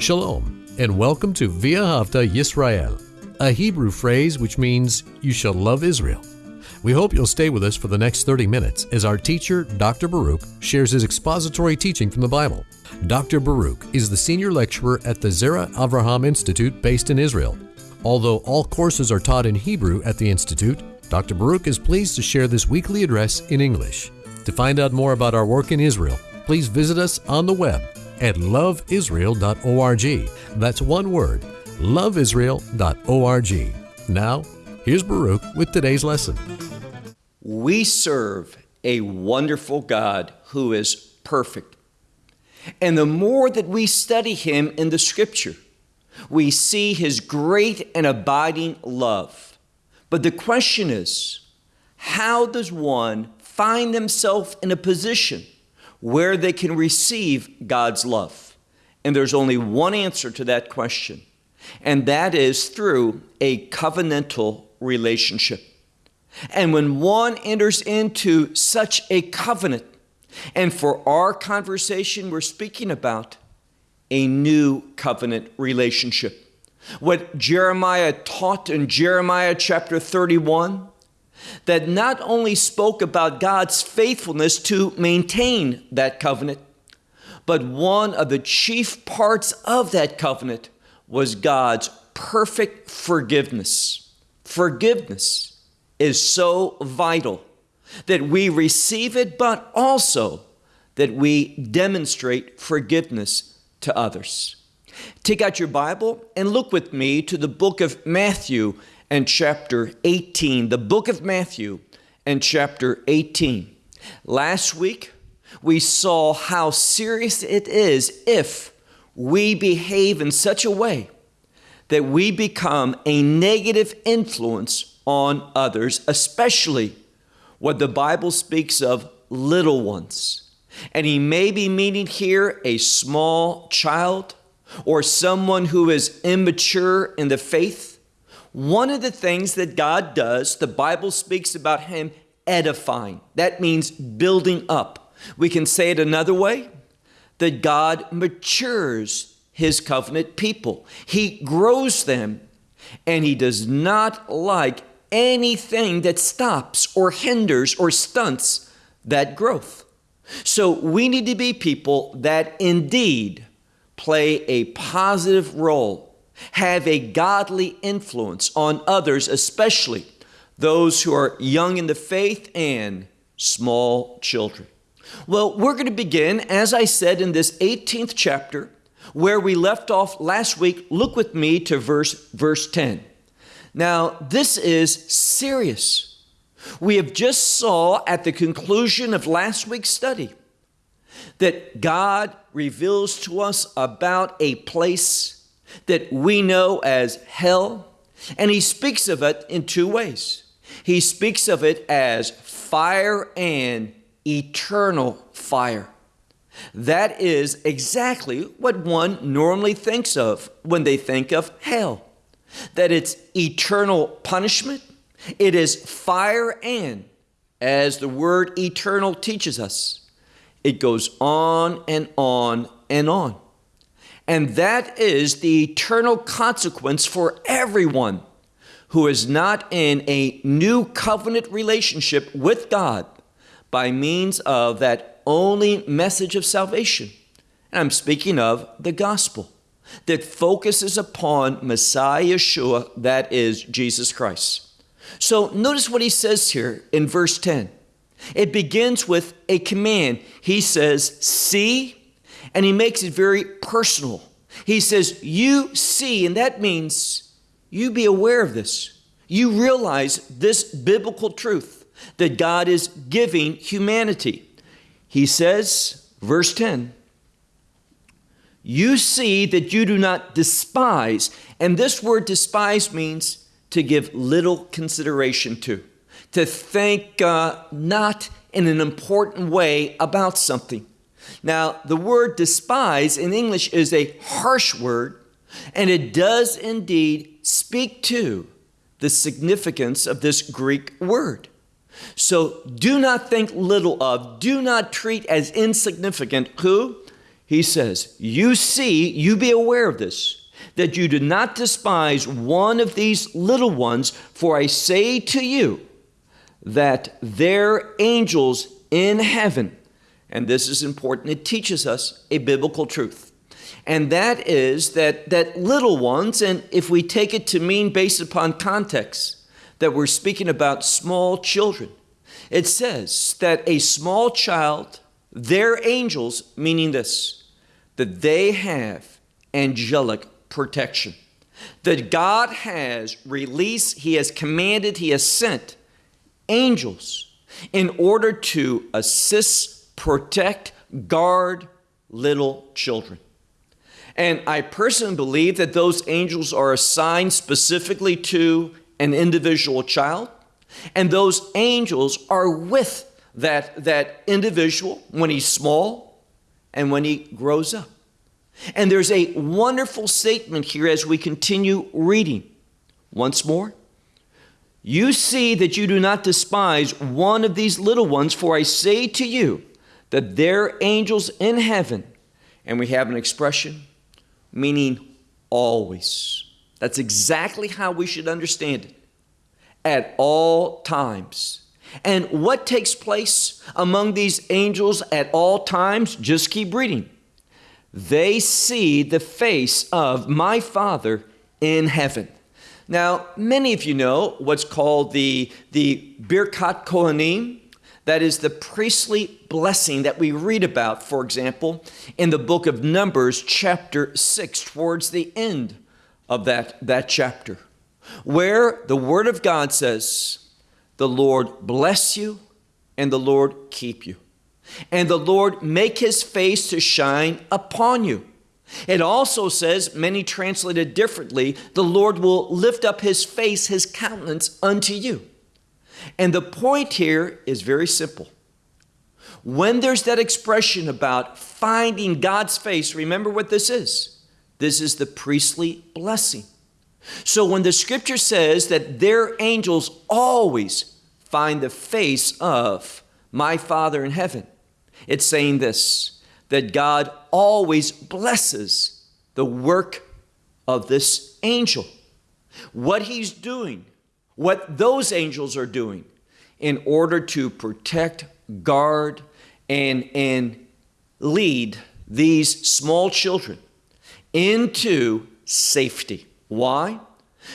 Shalom, and welcome to V'ahavta Yisrael, a Hebrew phrase which means you shall love Israel. We hope you'll stay with us for the next 30 minutes as our teacher, Dr. Baruch, shares his expository teaching from the Bible. Dr. Baruch is the senior lecturer at the Zera Avraham Institute based in Israel. Although all courses are taught in Hebrew at the Institute, Dr. Baruch is pleased to share this weekly address in English. To find out more about our work in Israel, please visit us on the web at loveisrael.org. That's one word, loveisrael.org. Now, here's Baruch with today's lesson. We serve a wonderful God who is perfect. And the more that we study Him in the Scripture, we see His great and abiding love. But the question is how does one find themselves in a position where they can receive God's love? And there's only one answer to that question, and that is through a covenantal relationship. And when one enters into such a covenant, and for our conversation, we're speaking about a new covenant relationship. What Jeremiah taught in Jeremiah chapter 31 that not only spoke about God's faithfulness to maintain that covenant, but one of the chief parts of that covenant was God's perfect forgiveness. Forgiveness is so vital that we receive it, but also that we demonstrate forgiveness to others. Take out your Bible and look with me to the book of Matthew and chapter 18, the book of Matthew and chapter 18. Last week, we saw how serious it is if we behave in such a way that we become a negative influence on others, especially what the Bible speaks of little ones. And he may be meaning here a small child or someone who is immature in the faith one of the things that God does, the Bible speaks about Him edifying. That means building up. We can say it another way that God matures His covenant people, He grows them, and He does not like anything that stops or hinders or stunts that growth. So we need to be people that indeed play a positive role have a godly influence on others, especially those who are young in the faith and small children. Well, we're going to begin, as I said, in this 18th chapter, where we left off last week. Look with me to verse, verse 10. Now, this is serious. We have just saw at the conclusion of last week's study that God reveals to us about a place that we know as hell, and he speaks of it in two ways. He speaks of it as fire and eternal fire. That is exactly what one normally thinks of when they think of hell that it's eternal punishment, it is fire, and as the word eternal teaches us, it goes on and on and on. And that is the eternal consequence for everyone who is not in a new covenant relationship with God by means of that only message of salvation. And I'm speaking of the gospel that focuses upon Messiah Yeshua, that is Jesus Christ. So notice what he says here in verse 10. It begins with a command. He says, See and he makes it very personal. He says, You see, and that means you be aware of this. You realize this biblical truth that God is giving humanity. He says, verse 10, you see that you do not despise. And this word despise means to give little consideration to, to think uh, not in an important way about something. Now, the word despise in English is a harsh word, and it does indeed speak to the significance of this Greek word. So do not think little of, do not treat as insignificant who? he says, You see, you be aware of this, that you do not despise one of these little ones, for I say to you that their angels in heaven, and this is important, it teaches us a biblical truth. And that is that, that little ones, and if we take it to mean based upon context, that we're speaking about small children, it says that a small child, their angels, meaning this, that they have angelic protection. That God has released, He has commanded, He has sent angels in order to assist, protect, guard little children. And I personally believe that those angels are assigned specifically to an individual child. And those angels are with that, that individual when he's small and when he grows up. And there's a wonderful statement here as we continue reading. Once more, you see that you do not despise one of these little ones, for I say to you that their angels in heaven, and we have an expression meaning always. That's exactly how we should understand it. At all times. And what takes place among these angels at all times? Just keep reading. They see the face of my Father in heaven. Now, many of you know what's called the, the Birkat Kohanim. That is the priestly blessing that we read about, for example, in the book of Numbers, chapter 6, towards the end of that, that chapter, where the Word of God says, the Lord bless you and the Lord keep you. And the Lord make his face to shine upon you. It also says, many translated differently, the Lord will lift up his face, his countenance unto you. And the point here is very simple. When there's that expression about finding God's face, remember what this is. This is the priestly blessing. So when the scripture says that their angels always find the face of my Father in heaven, it's saying this that God always blesses the work of this angel. What he's doing, what those angels are doing in order to protect, guard, and, and lead these small children into safety. Why?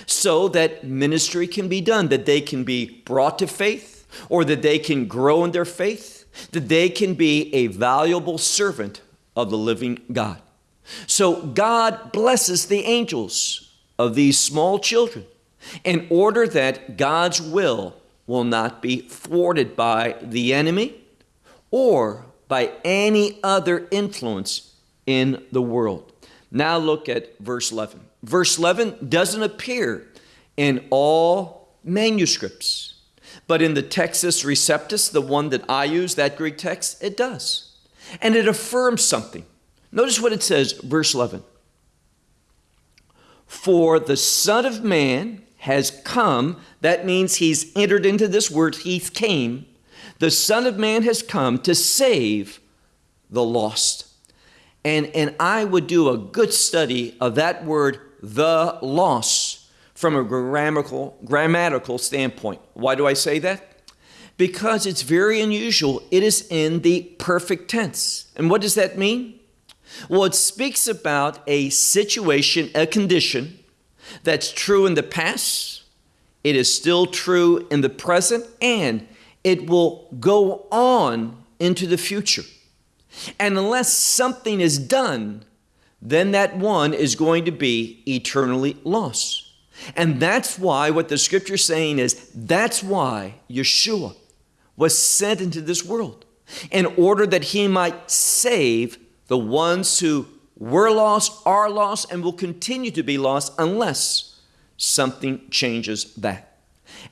So that ministry can be done, that they can be brought to faith, or that they can grow in their faith, that they can be a valuable servant of the living God. So God blesses the angels of these small children in order that God's will will not be thwarted by the enemy or by any other influence in the world. Now look at verse 11. Verse 11 doesn't appear in all manuscripts, but in the Textus Receptus, the one that I use, that Greek text, it does. And it affirms something. Notice what it says, verse 11. For the Son of Man has come, that means he's entered into this word, he came. The Son of Man has come to save the lost. And, and I would do a good study of that word the loss from a grammatical, grammatical standpoint. Why do I say that? Because it's very unusual. It is in the perfect tense. And what does that mean? Well, it speaks about a situation, a condition that's true in the past, it is still true in the present, and it will go on into the future. And unless something is done, then that one is going to be eternally lost. And that's why what the scripture is saying is that's why Yeshua was sent into this world in order that he might save the ones who were lost, are lost, and will continue to be lost unless something changes that.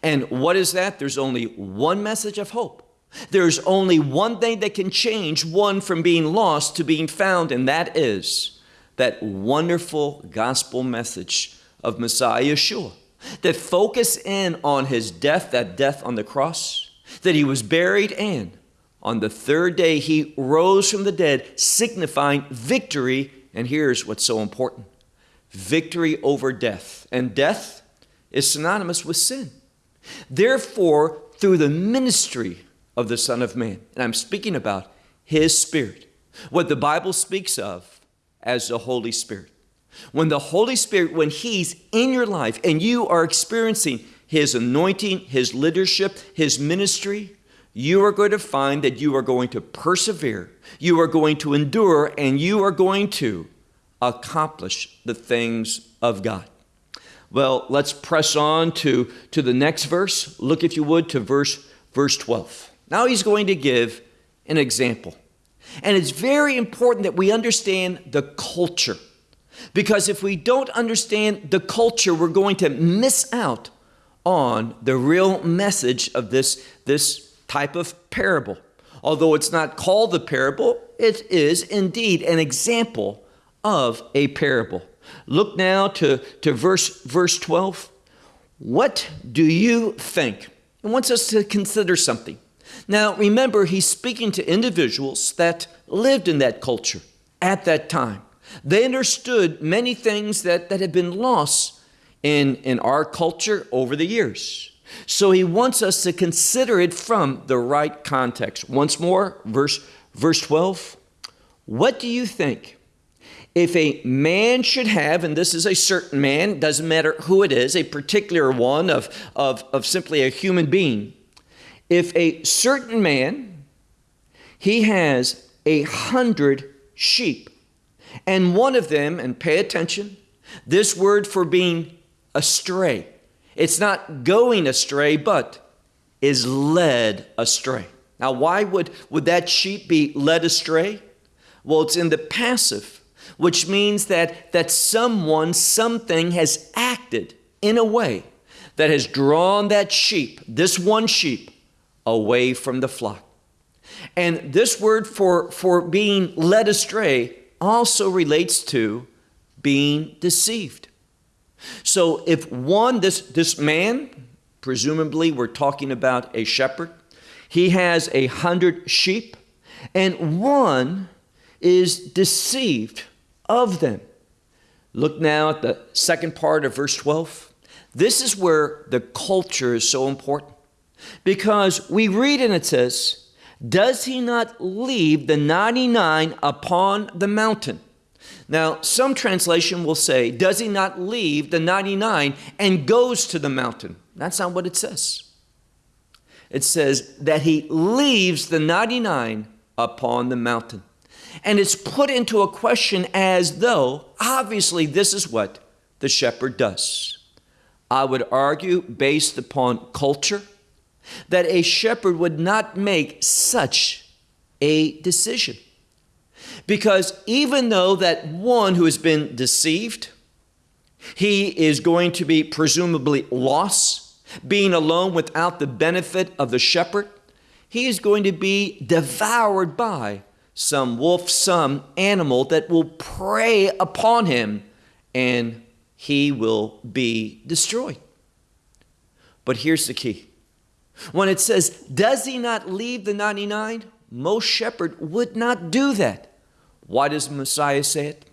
And what is that? There's only one message of hope. There's only one thing that can change one from being lost to being found, and that is that wonderful gospel message of Messiah Yeshua that focus in on his death, that death on the cross, that he was buried, and On the third day, he rose from the dead, signifying victory. And here's what's so important victory over death. And death is synonymous with sin. Therefore, through the ministry of the Son of Man, and I'm speaking about his Spirit, what the Bible speaks of as the Holy Spirit. When the Holy Spirit, when He's in your life and you are experiencing His anointing, His leadership, His ministry, you are going to find that you are going to persevere, you are going to endure, and you are going to accomplish the things of God. Well, let's press on to, to the next verse. Look, if you would, to verse, verse 12. Now he's going to give an example. And it's very important that we understand the culture. Because if we don't understand the culture, we're going to miss out on the real message of this, this type of parable. Although it's not called the parable, it is indeed an example of a parable. Look now to, to verse, verse 12. What do you think? He wants us to consider something. Now, remember, he's speaking to individuals that lived in that culture at that time. They understood many things that, that had been lost in, in our culture over the years. So he wants us to consider it from the right context. Once more, verse, verse 12. What do you think? If a man should have, and this is a certain man, doesn't matter who it is, a particular one of, of, of simply a human being, if a certain man, he has a hundred sheep, and one of them, and pay attention, this word for being astray, it's not going astray, but is led astray. Now, why would, would that sheep be led astray? Well, it's in the passive, which means that, that someone, something has acted in a way that has drawn that sheep, this one sheep, away from the flock. And this word for, for being led astray also relates to being deceived. So if one, this, this man, presumably we're talking about a shepherd, he has a hundred sheep, and one is deceived of them. Look now at the second part of verse 12. This is where the culture is so important. Because we read and it says, Does he not leave the 99 upon the mountain? Now, some translation will say, Does he not leave the 99 and goes to the mountain? That's not what it says. It says that he leaves the 99 upon the mountain. And it's put into a question as though, obviously, this is what the shepherd does. I would argue, based upon culture, that a shepherd would not make such a decision. Because even though that one who has been deceived, he is going to be presumably lost, being alone without the benefit of the shepherd, he is going to be devoured by some wolf, some animal that will prey upon him, and he will be destroyed. But here's the key when it says, Does he not leave the 99? Most shepherd would not do that. Why does Messiah say it?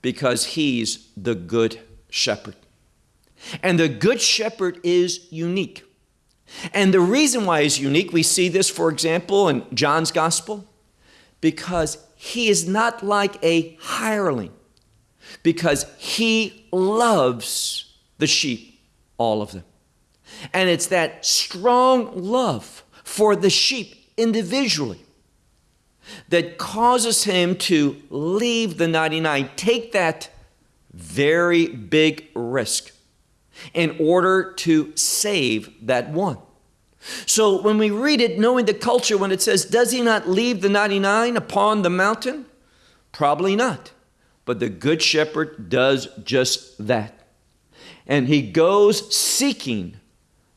Because he's the good shepherd. And the good shepherd is unique. And the reason why he's unique, we see this, for example, in John's gospel, because he is not like a hireling, because he loves the sheep, all of them. And it's that strong love for the sheep individually that causes him to leave the 99, take that very big risk in order to save that one. So when we read it, knowing the culture, when it says, Does he not leave the 99 upon the mountain? Probably not. But the Good Shepherd does just that. And he goes seeking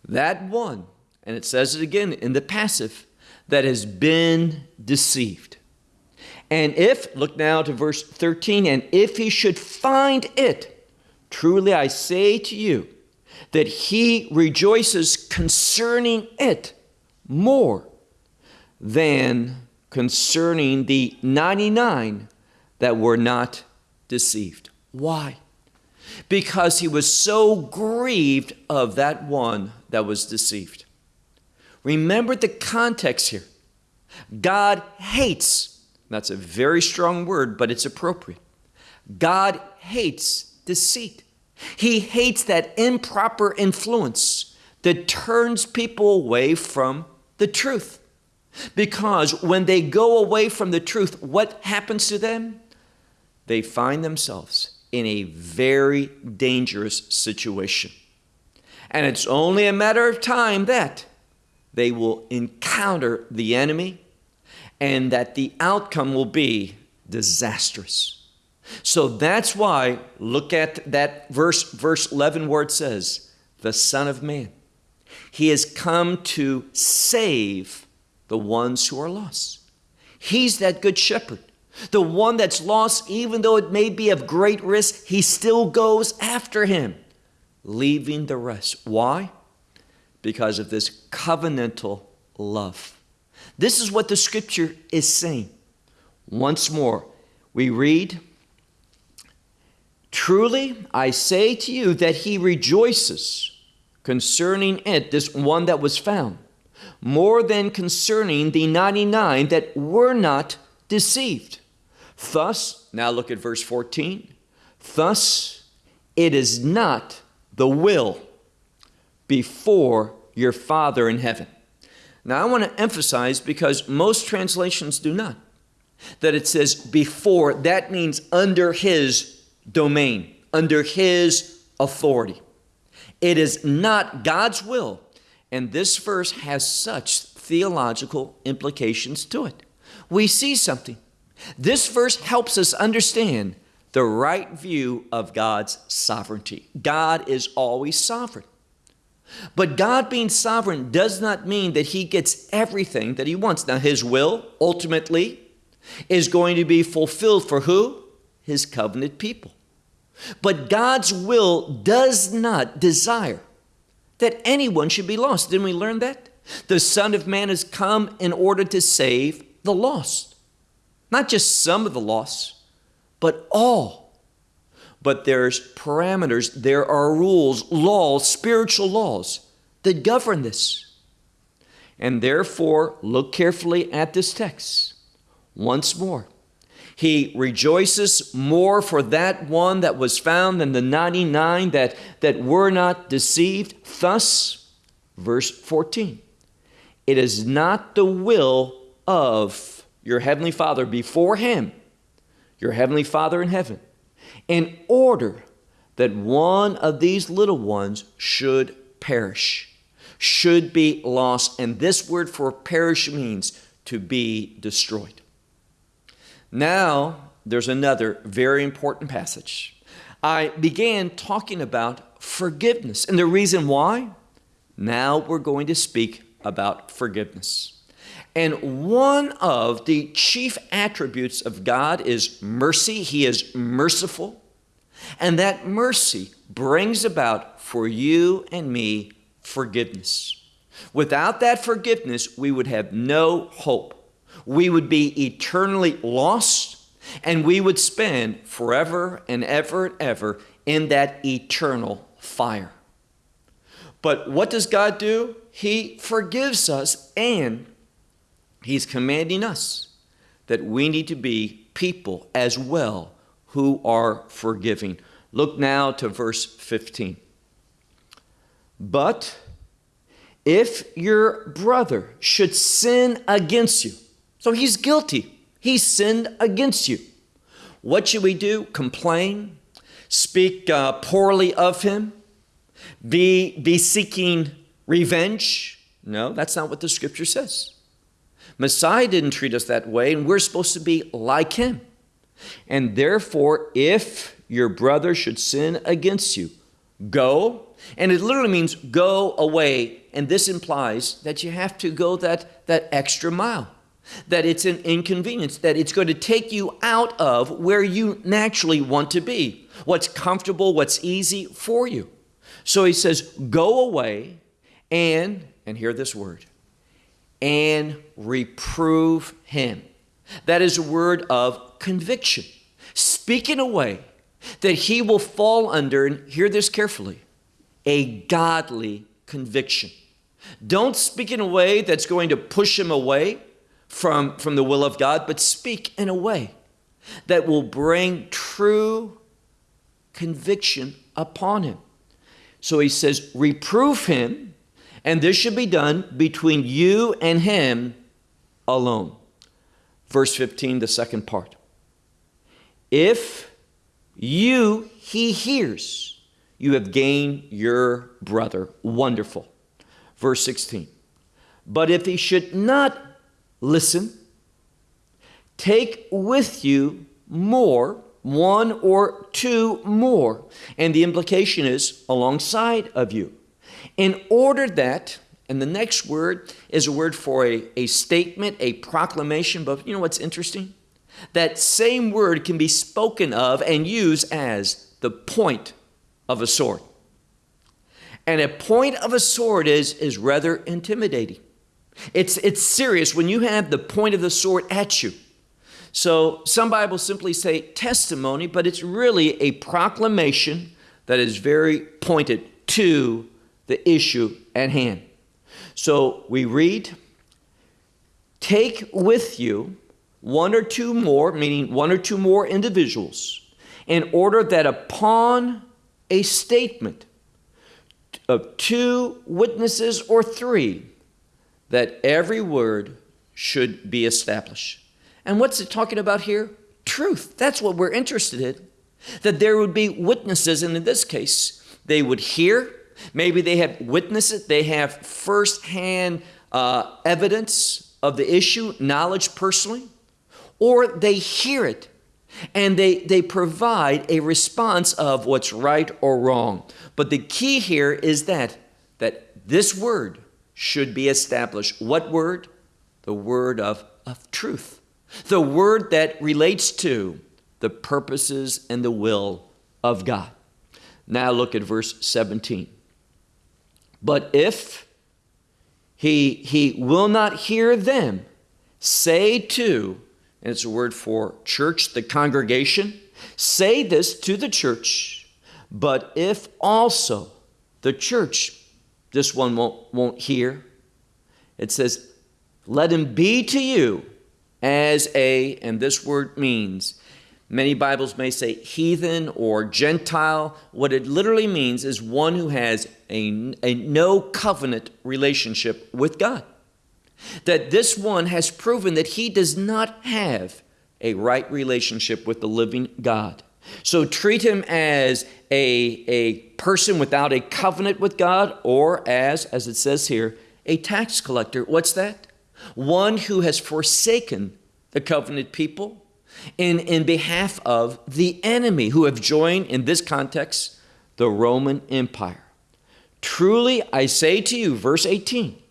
that one, and it says it again in the passive, that has been deceived. And if, look now to verse 13, and if he should find it, truly I say to you, that he rejoices concerning it more than concerning the 99 that were not deceived. Why? Because he was so grieved of that one that was deceived. Remember the context here. God hates, that's a very strong word, but it's appropriate. God hates deceit. He hates that improper influence that turns people away from the truth. Because when they go away from the truth, what happens to them? They find themselves in a very dangerous situation. And it's only a matter of time that they will encounter the enemy and that the outcome will be disastrous. So that's why, look at that verse, verse 11, where it says, The Son of Man. He has come to save the ones who are lost. He's that good shepherd. The one that's lost, even though it may be of great risk, he still goes after him, leaving the rest. Why? Because of this covenantal love. This is what the scripture is saying. Once more, we read, Truly I say to you that he rejoices concerning it, this one that was found more than concerning the 99 that were not deceived. Thus, now look at verse 14. Thus, it is not the will before your Father in heaven. Now, I want to emphasize because most translations do not, that it says before, that means under his domain, under his authority. It is not God's will and this verse has such theological implications to it. We see something. This verse helps us understand the right view of God's sovereignty. God is always sovereign. But God being sovereign does not mean that He gets everything that He wants. Now, His will ultimately is going to be fulfilled for who? His covenant people. But God's will does not desire that anyone should be lost. Didn't we learn that? The Son of Man has come in order to save the lost. Not just some of the lost, but all. But there's parameters, there are rules, laws, spiritual laws that govern this. And therefore, look carefully at this text once more. He rejoices more for that one that was found than the 99 that, that were not deceived. Thus, verse 14, it is not the will of your heavenly Father before Him, your heavenly Father in heaven, in order that one of these little ones should perish, should be lost. And this word for perish means to be destroyed. Now, there's another very important passage. I began talking about forgiveness, and the reason why? Now we're going to speak about forgiveness. And one of the chief attributes of God is mercy. He is merciful. And that mercy brings about for you and me forgiveness. Without that forgiveness, we would have no hope we would be eternally lost and we would spend forever and ever and ever in that eternal fire. But what does God do? He forgives us and He's commanding us that we need to be people as well who are forgiving. Look now to verse 15. But if your brother should sin against you, so he's guilty. He sinned against you. What should we do? Complain? Speak uh, poorly of him? Be, be seeking revenge? No, that's not what the scripture says. Messiah didn't treat us that way, and we're supposed to be like him. And therefore, if your brother should sin against you, go. And it literally means go away. And this implies that you have to go that, that extra mile that it's an inconvenience, that it's going to take you out of where you naturally want to be, what's comfortable, what's easy for you. So he says, Go away and, and hear this word, and reprove him. That is a word of conviction. Speak in a way that he will fall under, and hear this carefully, a godly conviction. Don't speak in a way that's going to push him away from, from the will of God, but speak in a way that will bring true conviction upon him. So he says, reprove him, and this should be done between you and him alone. Verse 15, the second part. If you, he hears, you have gained your brother. Wonderful. Verse 16. But if he should not listen, take with you more, one or two more. And the implication is alongside of you. In order that, and the next word is a word for a, a statement, a proclamation, but you know what's interesting? That same word can be spoken of and used as the point of a sword. And a point of a sword is, is rather intimidating. It's, it's serious when you have the point of the sword at you. So some Bibles simply say testimony, but it's really a proclamation that is very pointed to the issue at hand. So we read, Take with you one or two more, meaning one or two more individuals, in order that upon a statement of two witnesses or three, that every word should be established. And what's it talking about here? Truth. That's what we're interested in. That there would be witnesses, and in this case, they would hear. Maybe they have witnessed it, they have firsthand uh, evidence of the issue, knowledge personally, or they hear it and they, they provide a response of what's right or wrong. But the key here is that, that this word should be established. What word? The word of, of truth. The word that relates to the purposes and the will of God. Now look at verse 17. But if he, he will not hear them, say to, and it's a word for church, the congregation, say this to the church, but if also the church, this one won't, won't hear, it says, let him be to you as a, and this word means, many Bibles may say heathen or Gentile. What it literally means is one who has a, a no covenant relationship with God that this one has proven that he does not have a right relationship with the living God. So treat him as a, a person without a covenant with God, or as, as it says here, a tax collector. What's that? One who has forsaken the covenant people in, in behalf of the enemy, who have joined, in this context, the Roman Empire. Truly, I say to you, verse 18,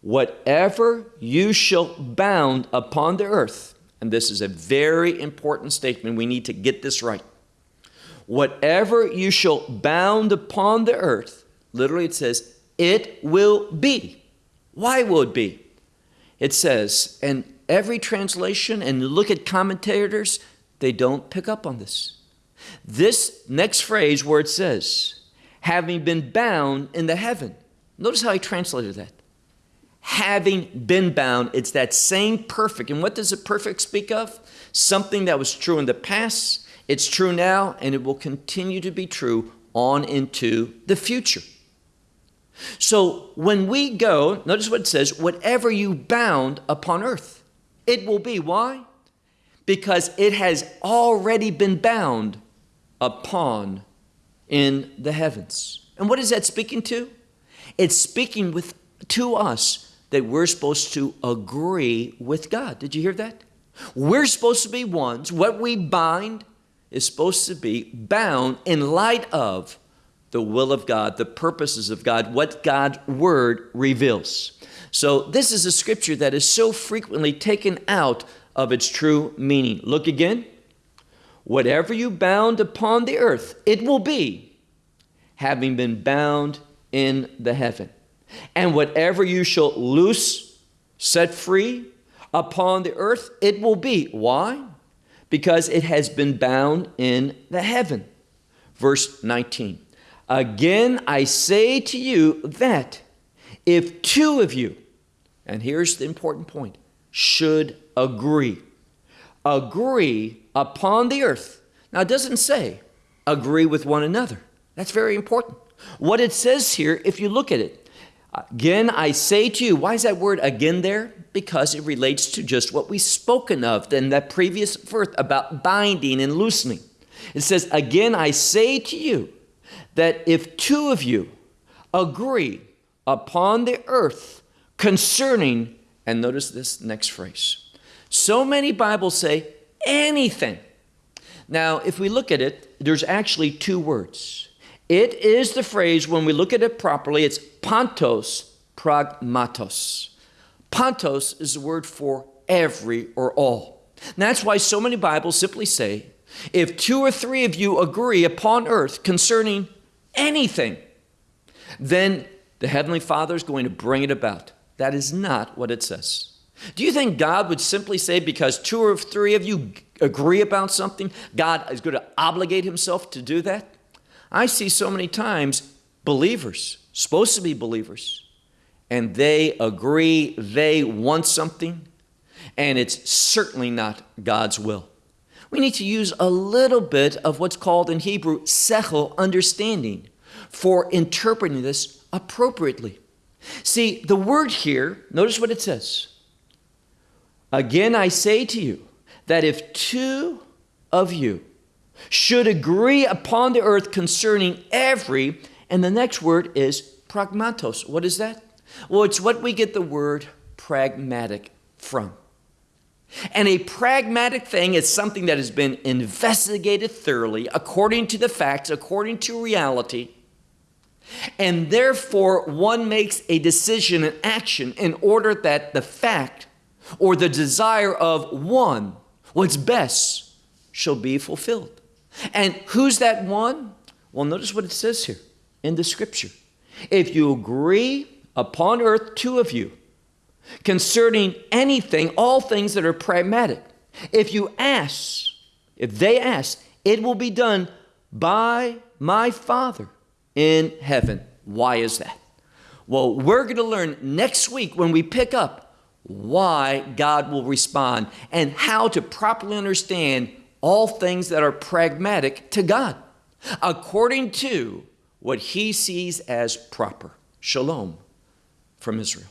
whatever you shall bound upon the earth, and this is a very important statement, we need to get this right. Whatever you shall bound upon the earth, literally it says, it will be. Why will it be? It says, and every translation, and look at commentators, they don't pick up on this. This next phrase where it says, having been bound in the heaven. Notice how he translated that having been bound. It's that same perfect. And what does the perfect speak of? Something that was true in the past, it's true now, and it will continue to be true on into the future. So when we go, notice what it says whatever you bound upon earth, it will be. Why? Because it has already been bound upon in the heavens. And what is that speaking to? It's speaking with to us that we're supposed to agree with God. Did you hear that? We're supposed to be ones. What we bind is supposed to be bound in light of the will of God, the purposes of God, what God's word reveals. So, this is a scripture that is so frequently taken out of its true meaning. Look again. Whatever you bound upon the earth, it will be, having been bound in the heaven. And whatever you shall loose, set free upon the earth, it will be. Why? Because it has been bound in the heaven. Verse 19. Again, I say to you that if two of you, and here's the important point, should agree, agree upon the earth. Now, it doesn't say agree with one another. That's very important. What it says here, if you look at it, again, I say to you, why is that word again there? Because it relates to just what we've spoken of in that previous verse about binding and loosening. It says, Again, I say to you that if two of you agree upon the earth concerning, and notice this next phrase. So many Bibles say anything. Now, if we look at it, there's actually two words. It is the phrase, when we look at it properly, it's pantos pragmatos. Pantos is the word for every or all. And that's why so many Bibles simply say, if two or three of you agree upon earth concerning anything, then the Heavenly Father is going to bring it about. That is not what it says. Do you think God would simply say, because two or three of you agree about something, God is going to obligate himself to do that? I see so many times believers, supposed to be believers, and they agree they want something, and it's certainly not God's will. We need to use a little bit of what's called in Hebrew sechel, understanding, for interpreting this appropriately. See, the word here, notice what it says. Again, I say to you that if two of you should agree upon the earth concerning every, and the next word is pragmatos. What is that? Well, it's what we get the word pragmatic from. And a pragmatic thing is something that has been investigated thoroughly according to the facts, according to reality. And therefore, one makes a decision and action in order that the fact or the desire of one, what's best, shall be fulfilled. And who's that one? Well, notice what it says here in the scripture. If you agree upon earth, two of you, concerning anything, all things that are pragmatic, if you ask, if they ask, it will be done by my Father in heaven. Why is that? Well, we're going to learn next week when we pick up why God will respond and how to properly understand all things that are pragmatic to God according to what he sees as proper. Shalom from Israel.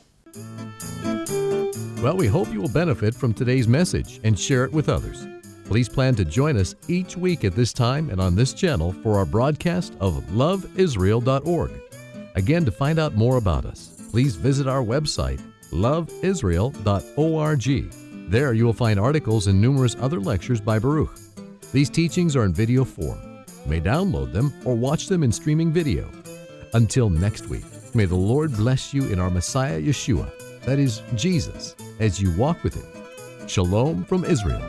Well, we hope you will benefit from today's message and share it with others. Please plan to join us each week at this time and on this channel for our broadcast of loveisrael.org. Again, to find out more about us, please visit our website, loveisrael.org. There you will find articles and numerous other lectures by Baruch. These teachings are in video form. You may download them or watch them in streaming video. Until next week, may the Lord bless you in our Messiah Yeshua, that is, Jesus, as you walk with Him. Shalom from Israel.